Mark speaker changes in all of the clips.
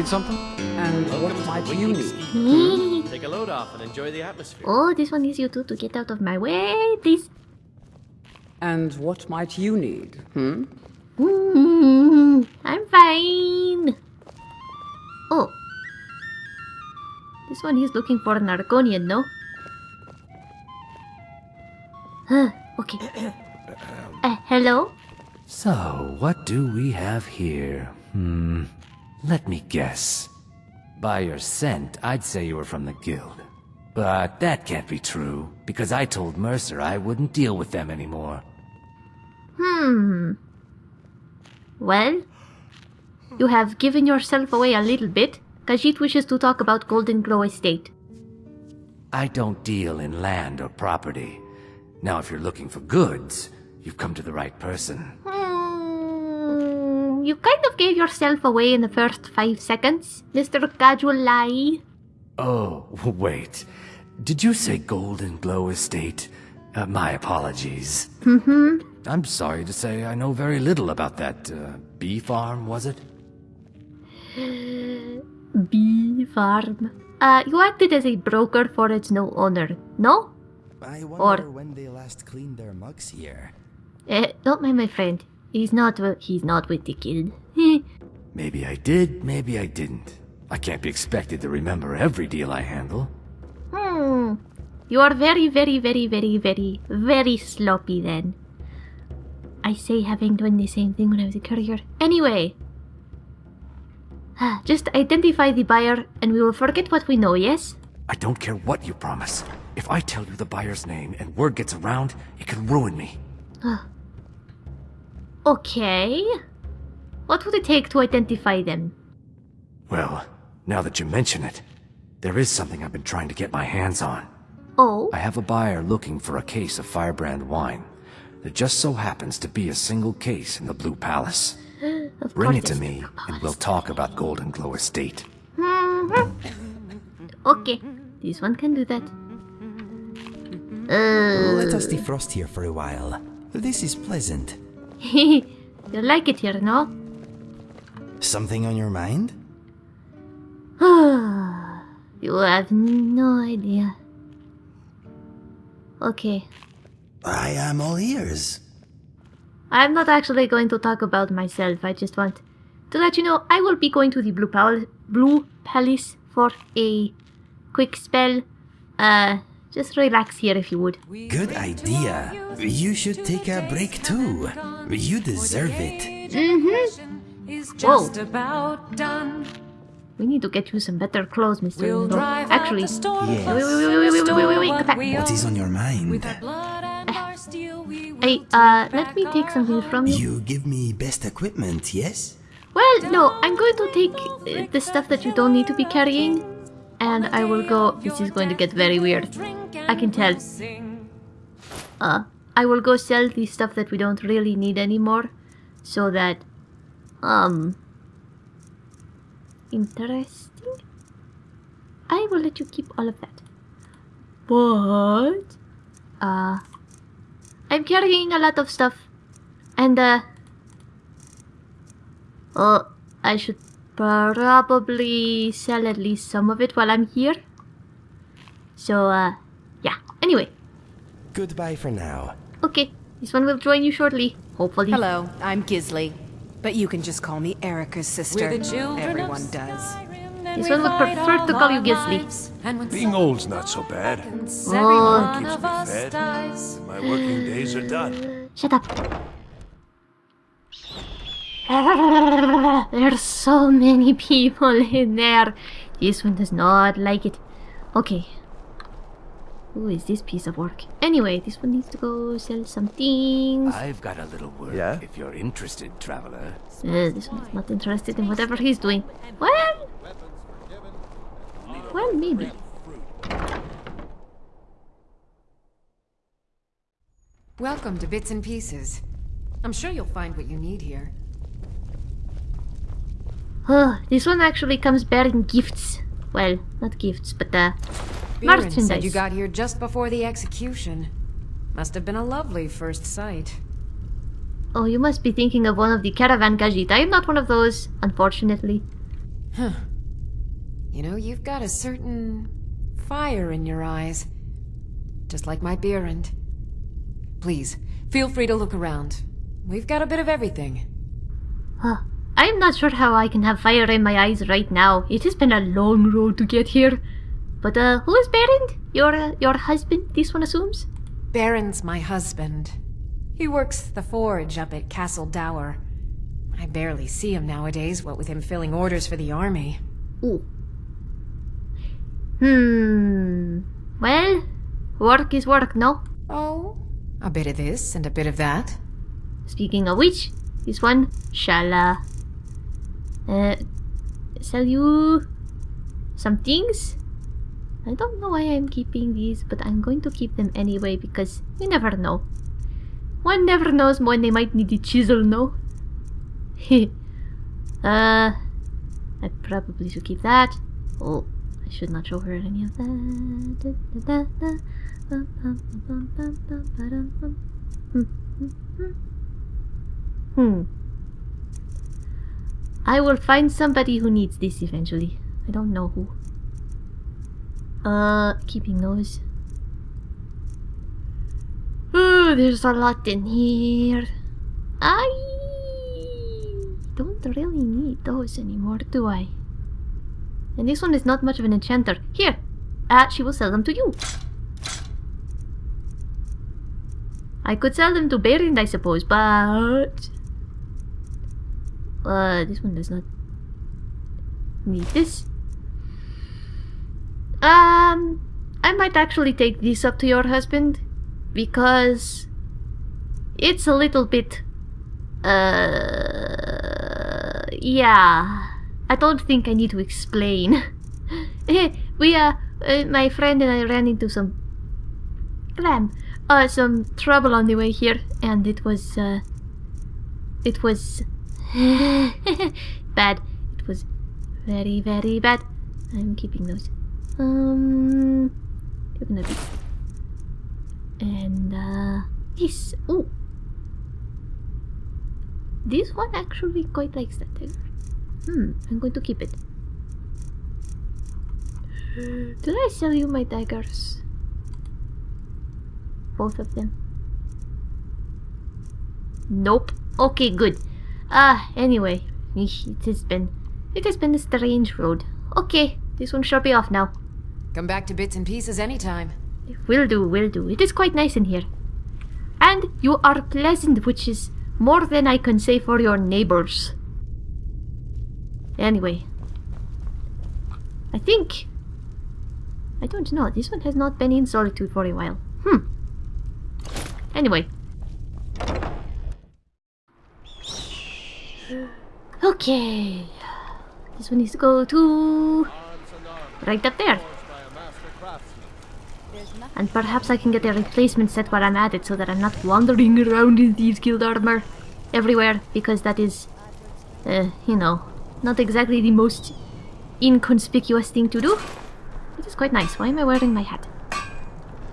Speaker 1: Need something?
Speaker 2: And
Speaker 3: Welcome
Speaker 2: what might you need?
Speaker 3: Take a load off and enjoy the atmosphere.
Speaker 4: oh, this one needs you two to get out of my way, please.
Speaker 2: And what might you need? Hmm?
Speaker 4: Mm, I'm fine. Oh. This one he's looking for an Argonian, no? Huh, okay. Uh, hello?
Speaker 5: So, what do we have here? Hmm. Let me guess. By your scent, I'd say you were from the guild. But that can't be true, because I told Mercer I wouldn't deal with them anymore.
Speaker 4: Hmm. Well, you have given yourself away a little bit. Khajiit wishes to talk about Golden Glow Estate.
Speaker 5: I don't deal in land or property. Now, if you're looking for goods, you've come to the right person.
Speaker 4: You kind of gave yourself away in the first five seconds, Mr. Casual Lie.
Speaker 5: Oh, wait. Did you say Golden Glow Estate? Uh, my apologies.
Speaker 4: Mm-hmm.
Speaker 5: I'm sorry to say I know very little about that, uh, bee farm, was it?
Speaker 4: Bee farm. Uh, you acted as a broker for its new owner, no?
Speaker 6: I
Speaker 4: Or-
Speaker 6: wonder when they last cleaned their mugs here.
Speaker 4: Eh, don't mind my friend. He's not. He's not with the guild.
Speaker 5: Maybe I did, maybe I didn't. I can't be expected to remember every deal I handle.
Speaker 4: hmm. You are very, very, very, very, very, very sloppy then. I say having done the same thing when I was a courier. Anyway. Ah, Just identify the buyer and we will forget what we know, yes?
Speaker 5: I don't care what you promise. If I tell you the buyer's name and word gets around, it can ruin me.
Speaker 4: Okay. What would it take to identify them?
Speaker 5: Well, now that you mention it, there is something I've been trying to get my hands on.
Speaker 4: Oh,
Speaker 5: I have a buyer looking for a case of Firebrand wine. There just so happens to be a single case in the Blue Palace.
Speaker 4: of
Speaker 5: Bring it to me, and we'll talk about Golden Glow Estate.
Speaker 4: Mhm. Okay, this one can do that. Uh,
Speaker 6: Let us defrost here for a while. This is pleasant.
Speaker 4: you like it here, no?
Speaker 6: Something on your mind?
Speaker 4: you have no idea. Okay,
Speaker 6: I am all ears.
Speaker 4: I'm not actually going to talk about myself. I just want to let you know I will be going to the Blue Palace, Blue Palace for a quick spell. Uh, just relax here if you would.
Speaker 6: Good idea. You should take a break too. You deserve it.
Speaker 4: Mm-hmm.
Speaker 7: done.
Speaker 4: We need to get you some better clothes, Mr.
Speaker 7: We'll
Speaker 4: Actually,
Speaker 6: yes.
Speaker 4: wait, wait, wait, wait, wait, wait, wait, wait.
Speaker 6: What is on your mind?
Speaker 7: Eh.
Speaker 4: Hey, uh, let me take something from you.
Speaker 6: You give me best equipment, yes?
Speaker 4: Well, no, I'm going to take uh, the stuff that you don't need to be carrying, and I will go... This is going to get very weird. I can tell. Uh, I will go sell the stuff that we don't really need anymore, so that, um, interesting. I will let you keep all of that. But, uh, I'm carrying a lot of stuff, and uh, oh, I should probably sell at least some of it while I'm here. So, uh,
Speaker 6: Goodbye for now.
Speaker 4: okay. This one will join you shortly, hopefully.
Speaker 8: Hello, I'm Gisli. But you can just call me Erikur's sister.
Speaker 7: We're the children
Speaker 8: Everyone
Speaker 7: of
Speaker 8: does.
Speaker 4: This one would prefer to call you
Speaker 7: our
Speaker 4: Gisli.
Speaker 7: lives. And
Speaker 9: Being old's not so bad.
Speaker 7: seconds,
Speaker 4: Oh.
Speaker 7: every
Speaker 9: Keeps me fed. My working days are done.
Speaker 4: Shut up. There's so many people in there. This one does not like it. Okay. Who is this piece of work? Anyway, this one needs to go sell some things.
Speaker 5: I've got a little work
Speaker 9: Yeah?
Speaker 5: if you're interested, traveler.
Speaker 4: Uh, this one's not interested in whatever he's doing. Well, well, maybe.
Speaker 7: Welcome to Bits and Pieces. I'm sure you'll find what you need here.
Speaker 4: Oh, this one actually comes bearing gifts. Well, not gifts, but uh, Beirand
Speaker 7: said you got here just before the execution. Must have been a lovely first sight.
Speaker 4: Oh, you must be thinking of one of the caravan Khajiit. I am not one of those, unfortunately. Huh.
Speaker 7: You know, you've got a certain fire in your eyes. Just like my Beirand. Please, feel free to look around. We've got a bit of everything.
Speaker 4: Huh. I'm not sure how I can have fire in my eyes right now. It has been a long road to get here. But, uh, who is Beirand? Your, uh, your husband, this one assumes?
Speaker 7: Beirand's my husband. He works the forge up at Castle Dour. I barely see him nowadays, what with him filling orders for the army.
Speaker 4: Ooh. Hmm. Well, work is work, no?
Speaker 7: Oh, a bit of this and a bit of that.
Speaker 4: Speaking of which, this one shall, uh, uh, sell you some things? I don't know why I'm keeping these, but I'm going to keep them anyway because you never know. One never knows when they might need a chisel, no? Heh. uh, I probably should keep that. Oh, I should not show her any of that. Hmm. I will find somebody who needs this eventually. I don't know who. Uh, keeping those. Oh, there's a lot in here. I don't really need those anymore, do I? And this one is not much of an enchanter. Here, uh, she will sell them to you. I could sell them to Beirand, I suppose, but... Uh, this one does not need this. Um, I might actually take this up to your husband because it's a little bit. Uh, yeah. I don't think I need to explain. we uh, uh, my friend and I ran into some glam, uh, some trouble on the way here, and it was uh, it was bad. It was very very bad. I'm keeping those. Um, you're gonna be and uh, this. Oh, this one actually quite likes that. Hmm, I'm going to keep it. Did I sell you my daggers? Both of them. Nope. Okay, good. Ah, uh, anyway, it has been it has been a strange road. Okay, this one shall be off now.
Speaker 7: Come back to bits and pieces anytime.
Speaker 4: Will do, will do. It is quite nice in here. And you are pleasant, which is more than I can say for your neighbors. Anyway. I think... I don't know. This one has not been in solitude for a while. Hmm. Anyway. Okay. This one needs to go to... Right up there. And perhaps I can get a replacement set while I'm at it so that I'm not wandering around in thieves guild armor everywhere because that is, uh, you know, not exactly the most inconspicuous thing to do. It is quite nice. Why am I wearing my hat?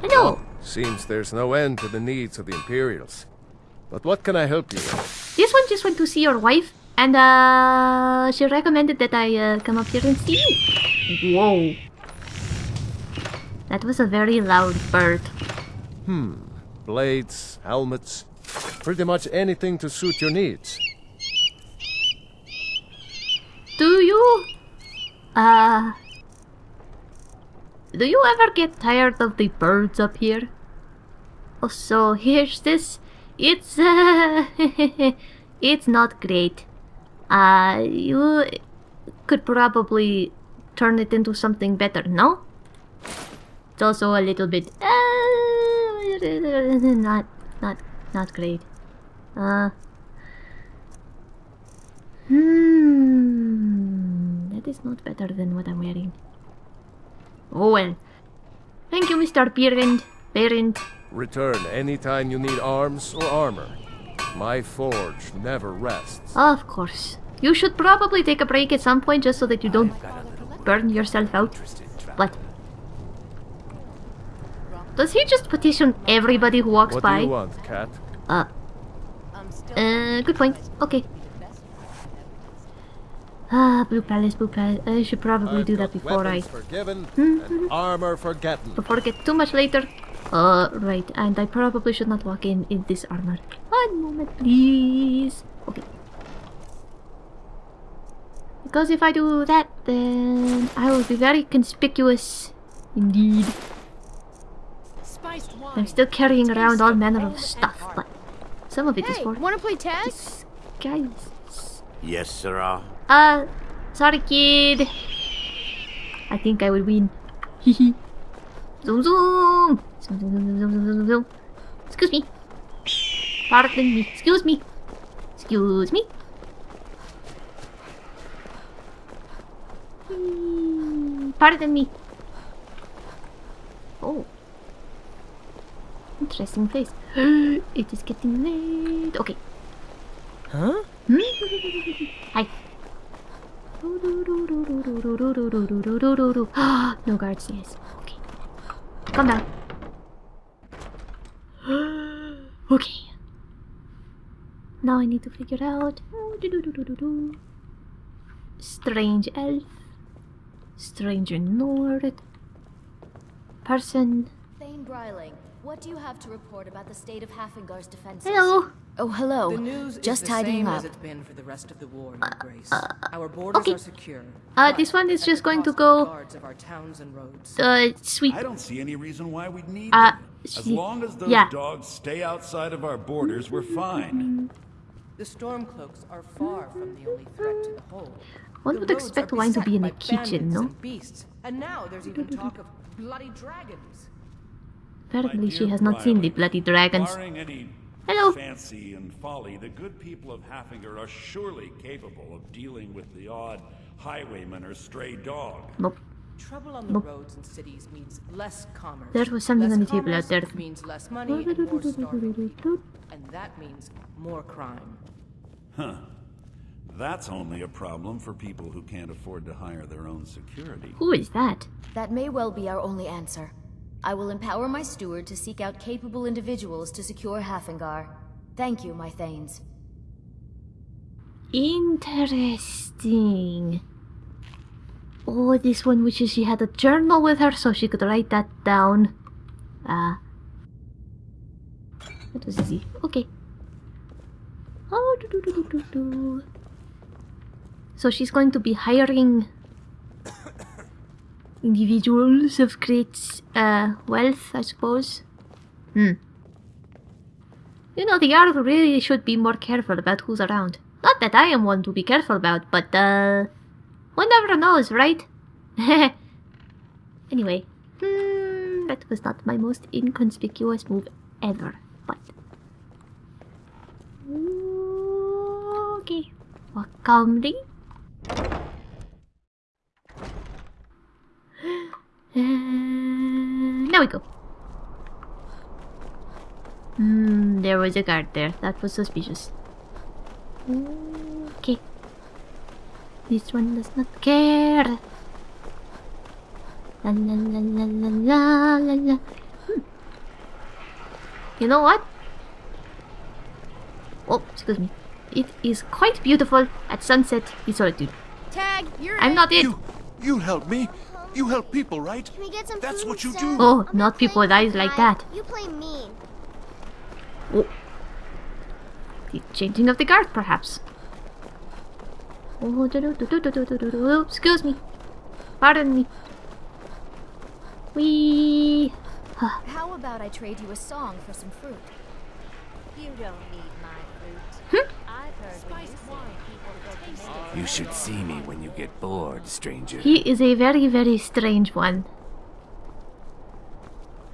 Speaker 4: Hello!
Speaker 9: Seems there's no end to the needs of the Imperials. But what can I help you with?
Speaker 4: This one just went to see your wife and uh, she recommended that I uh, come up here and see you. Whoa. That was a very loud bird.
Speaker 9: Hmm. Blades, helmets, pretty much anything to suit your needs.
Speaker 4: Do you... Uh... Do you ever get tired of the birds up here? Oh, so here's this. It's, uh... it's not great. Uh, you could probably turn it into something better, no? It's also a little bit uh, not not not great. Uh Hmm that is not better than what I'm wearing. Oh well. Thank you, Mr. Beirand. Beirand.
Speaker 9: Return anytime you need arms or armor. My forge never rests.
Speaker 4: Of course. You should probably take a break at some point just so that you don't burn yourself out. But does he just petition everybody who walks
Speaker 9: what
Speaker 4: by?
Speaker 9: What do you want, cat?
Speaker 4: Uh, uh, good point. Okay. Ah, Blue Palace, Blue Palace. I should probably
Speaker 9: I've
Speaker 4: do that before I...
Speaker 9: weapons forgiven and armor forgotten.
Speaker 4: Before I get too much later. Uh, right, and I probably should not walk in in this armor. One moment, please. Okay. Because if I do that, then I will be very conspicuous. Indeed. I'm still carrying around all manner of stuff, but some of it is
Speaker 1: Hey,
Speaker 4: for
Speaker 1: wanna play tag?
Speaker 4: guys.
Speaker 10: Yes, sirrah.
Speaker 4: Uh, sorry, kid. I think I will win. Hehe. zoom, zoom. Zoom, zoom, zoom, zoom, zoom, zoom, zoom. Excuse me. Pardon me. Excuse me. Excuse me. Pardon me. Oh. Interesting place. it is getting late. Okay.
Speaker 8: Huh?
Speaker 4: Hi. no guards, yes. Okay. Calm down. okay. Now I need to figure out. Strange elf. Stranger Nord. Person.
Speaker 11: Thane Bryling, what do you have to report about the state of Haafingar's defenses?
Speaker 4: Hello.
Speaker 11: Oh, hello.
Speaker 2: The news
Speaker 11: Just
Speaker 2: is the
Speaker 11: tidying
Speaker 2: same
Speaker 11: up.
Speaker 2: as it's been for the rest of the war, Your Grace. Our borders
Speaker 4: okay.
Speaker 2: are secure.
Speaker 4: Uh, this one is just going to
Speaker 2: cost of the
Speaker 4: go-
Speaker 2: of our towns and roads.
Speaker 4: Uh, sweet.
Speaker 12: I don't see any reason why we'd need
Speaker 4: Uh,
Speaker 12: them. As long as those
Speaker 4: yeah.
Speaker 12: dogs stay outside of our borders, we're fine.
Speaker 2: The Stormcloaks are far from the only threat to the whole.
Speaker 4: One
Speaker 2: The
Speaker 4: would
Speaker 2: roads
Speaker 4: expect
Speaker 2: are
Speaker 4: wine to be in the kitchen, no?
Speaker 2: And beasts, and now there's even talk of bloody dragons.
Speaker 4: Apparently she has not seen the bloody dragons. Hello.
Speaker 12: fancy and folly, the good people of Haafingar are surely capable of dealing with the odd highwayman or stray dog.
Speaker 4: Nope.
Speaker 2: Trouble on the
Speaker 4: Nope.
Speaker 2: roads and cities means less commerce.
Speaker 4: There was something
Speaker 2: less
Speaker 4: on the table out there.
Speaker 2: means less money and more people. And that means more crime.
Speaker 12: Huh. That's only a problem for people who can't afford to hire their own security.
Speaker 4: Who is that?
Speaker 11: That may well be our only answer. I will empower my steward to seek out capable individuals to secure Haafingar. Thank you, my Thanes.
Speaker 4: Interesting. Oh, this one wishes she had a journal with her so she could write that down. Ah. that was easy. Okay. Oh, do, do, do, do, do, do. So she's going to be hiring individuals of great uh, wealth, I suppose. Hmm. You know, the Jarl really should be more careful about who's around. Not that I am one to be careful about, but, uh... One never knows, right? anyway. Hmm, that was not my most inconspicuous move ever, but... Okay. Walk calmly. Uh, now we go. Hmm, there was a guard there. That was suspicious. Okay. This one does not care. La la la la la la la la. Hmm. You know what? Oh, excuse me. It is quite beautiful at sunset in solitude.
Speaker 1: Tag, you're
Speaker 4: I'm
Speaker 1: it.
Speaker 4: not it.
Speaker 13: You, you help me. You help people, right?
Speaker 1: Can we get some
Speaker 13: That's
Speaker 1: food,
Speaker 13: what you do.
Speaker 4: Oh,
Speaker 1: I'm
Speaker 4: not people
Speaker 1: that
Speaker 4: is like that.
Speaker 1: You play mean.
Speaker 4: Oh. The changing of the guard, perhaps. Oh, do -do -do Excuse me. Pardon me. Wee.
Speaker 11: How about I trade you a song for some fruit?
Speaker 14: You don't need my fruit.
Speaker 4: Hmm?
Speaker 14: I've heard when you sing, people go to make
Speaker 5: You should see me when you get bored, stranger.
Speaker 4: He is a very, very strange one.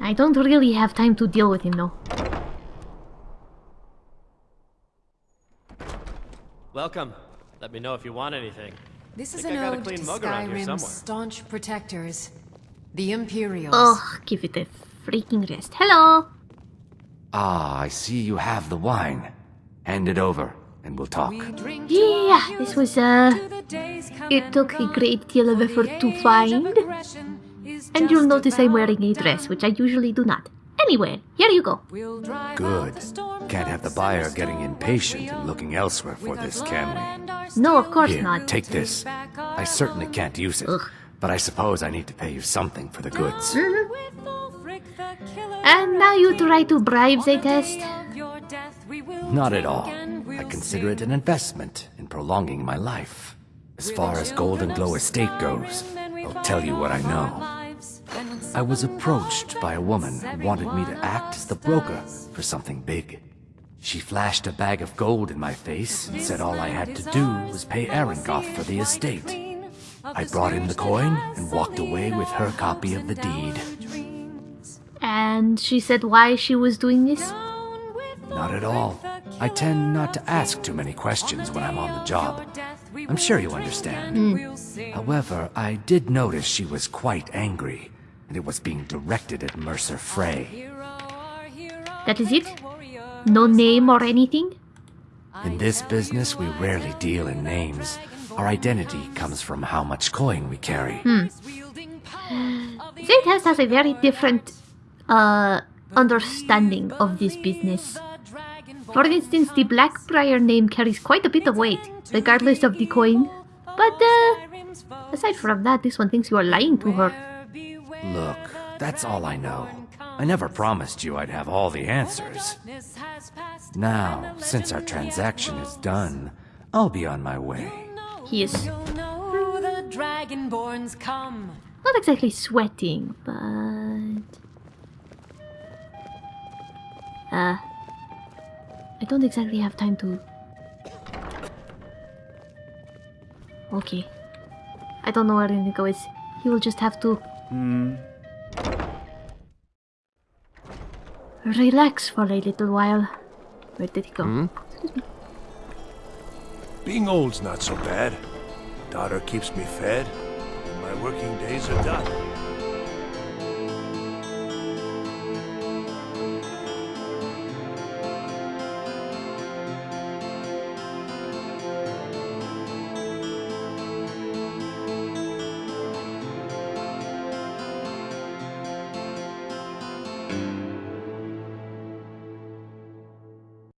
Speaker 4: I don't really have time to deal with him, though.
Speaker 3: Welcome. Let me know if you want anything.
Speaker 7: This is
Speaker 3: Think
Speaker 7: an
Speaker 3: I got
Speaker 7: ode
Speaker 3: clean
Speaker 7: to
Speaker 3: mug around here
Speaker 7: Skyrim's
Speaker 3: somewhere.
Speaker 7: staunch protectors, the Imperials.
Speaker 4: Oh, give it a freaking rest. Hello!
Speaker 5: Ah, I see you have the wine. Hand it over, and we'll talk.
Speaker 4: Yeah, this was, uh. It took a great deal of effort to find. And you'll notice I'm wearing a dress, which I usually do not. Anyway, here you go.
Speaker 5: Good. Can't have the buyer getting impatient and looking elsewhere for this, can we?
Speaker 4: No, of course
Speaker 5: Here,
Speaker 4: not.
Speaker 5: take this. I certainly can't use it, but I suppose I need to pay you something for the goods.
Speaker 4: And now you try to bribe the test?
Speaker 5: Not at all. I consider it an investment in prolonging my life. As far as Golden Glow Estate goes, I'll tell you what I know. I was approached by a woman who wanted me to act as the broker for something big. She flashed a bag of gold in my face and said all I had to do was pay Aringoth for the estate. I brought in the coin and walked away with her copy of the deed.
Speaker 4: And she said why she was doing this?
Speaker 5: Not at all. I tend not to ask too many questions when I'm on the job. I'm sure you understand. However, I did notice she was quite angry, and it was being directed at Mercer Frey.
Speaker 4: That is it? No name or anything?
Speaker 5: In this business, we rarely deal in names. Our identity comes from how much coin we carry.
Speaker 4: Hmm. Zaytest has a very different uh, understanding of this business. For instance, the Blackbriar name carries quite a bit of weight, regardless of the coin. But, uh, aside from that, this one thinks you are lying to her.
Speaker 5: Look, that's all I know. I never promised you I'd have all the answers. Now, since our transaction is done, I'll be on my way.
Speaker 4: He is
Speaker 7: Dragonborns come.
Speaker 4: not exactly sweating, but... Uh, I don't exactly have time to... Okay. I don't know where Inigo is. He will just have to
Speaker 13: Hmm.
Speaker 4: relax for a little while. Where did he go?
Speaker 9: Hmm?
Speaker 13: Being old's not so bad. Daughter keeps me fed, and my working days are done.